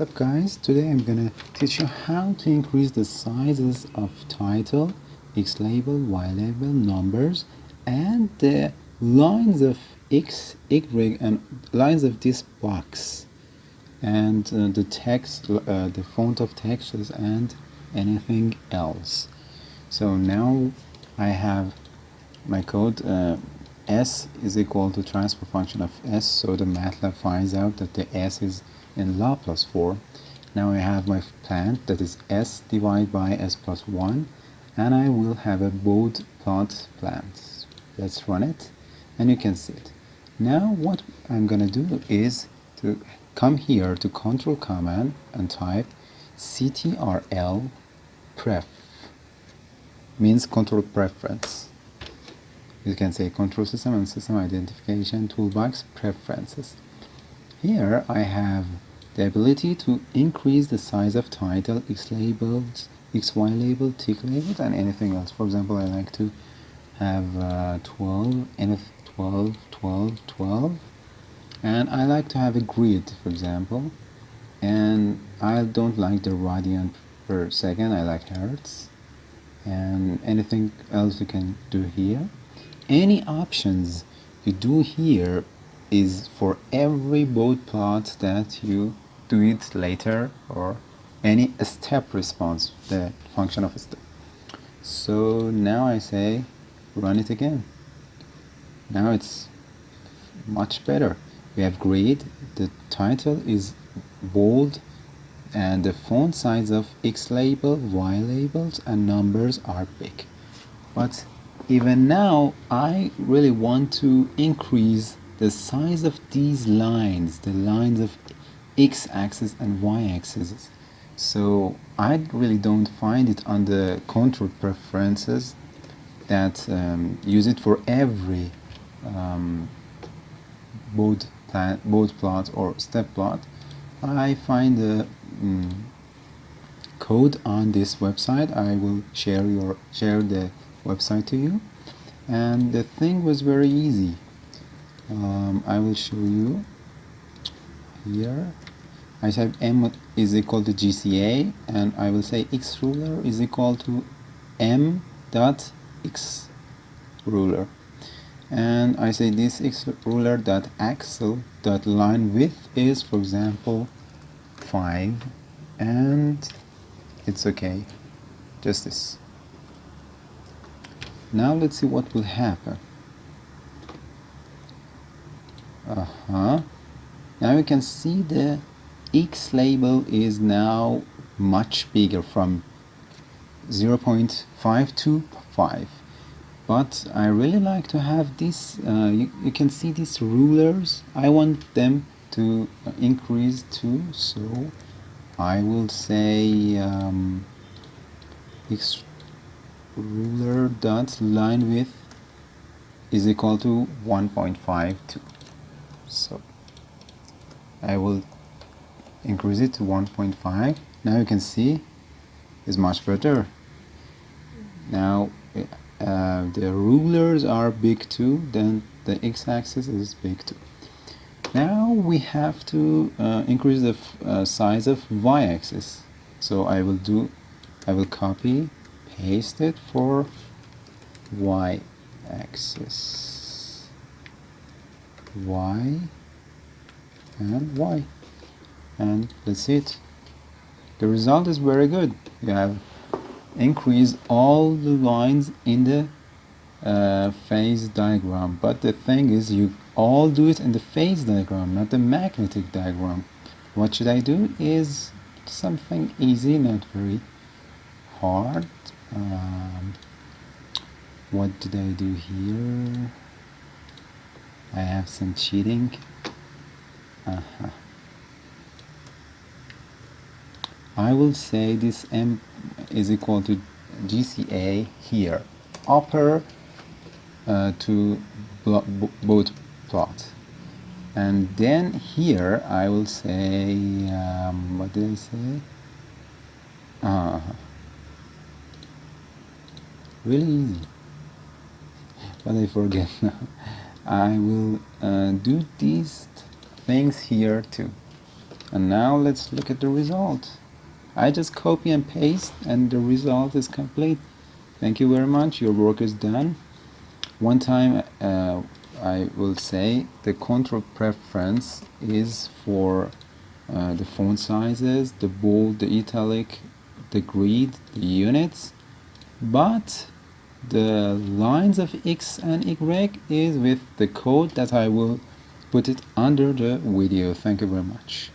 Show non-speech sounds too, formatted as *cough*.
Up guys? Today I'm gonna teach you how to increase the sizes of title, X label, Y label, numbers and the lines of X, Y and lines of this box and uh, the text, uh, the font of texts and anything else. So now I have my code uh, S is equal to transfer function of S so the MATLAB finds out that the S is in Laplace form. Now I have my plant that is S divided by S plus 1 and I will have a bode plot plant. Let's run it and you can see it. Now what I'm gonna do is to come here to control command and type ctrl pref means control preference you can say control system and system identification toolbox preferences here I have the ability to increase the size of title, X labels, XY label, tick labels, and anything else. For example, I like to have uh, 12, NF 12, 12, 12, and I like to have a grid, for example, and I don't like the radian per second, I like hertz, and anything else you can do here. Any options you do here is for every bode plot that you do it later or any step response, the function of a step. So now I say run it again. Now it's much better. We have grid, the title is bold and the font size of X label, Y labels and numbers are big. But even now I really want to increase the size of these lines, the lines of x-axis and y-axis. So I really don't find it on the control preferences that um, use it for every um, bode, plan, bode plot or step plot. I find the um, code on this website. I will share your share the website to you. And the thing was very easy um, I will show you here. I type m is equal to GCA and I will say x ruler is equal to m dot x ruler. And I say this x ruler dot axle dot line width is for example 5 and it's okay. Just this. Now let's see what will happen uh-huh. Now you can see the X label is now much bigger from 0.5 to 5 but I really like to have this uh, you, you can see these rulers. I want them to increase too. So I will say um, X ruler dot line width is equal to 1.52 so I will increase it to 1.5 now you can see it's much better. Now uh, the rulers are big too then the x-axis is big too. Now we have to uh, increase the uh, size of y-axis. So I will do I will copy paste it for y-axis y and y. And that's it. The result is very good. You have increased all the lines in the uh, phase diagram. But the thing is you all do it in the phase diagram not the magnetic diagram. What should I do is something easy not very hard. Um, what did I do here I have some cheating. Uh -huh. I will say this M is equal to GCA here, upper uh, to bode plot. And then here I will say, um, what did I say? Uh, really easy, *laughs* but I forget *laughs* now. I will uh, do these things here too. And now let's look at the result. I just copy and paste and the result is complete. Thank you very much. Your work is done. One time uh, I will say the control preference is for uh, the font sizes the bold the italic the grid the units. But the lines of X and Y is with the code that I will put it under the video. Thank you very much.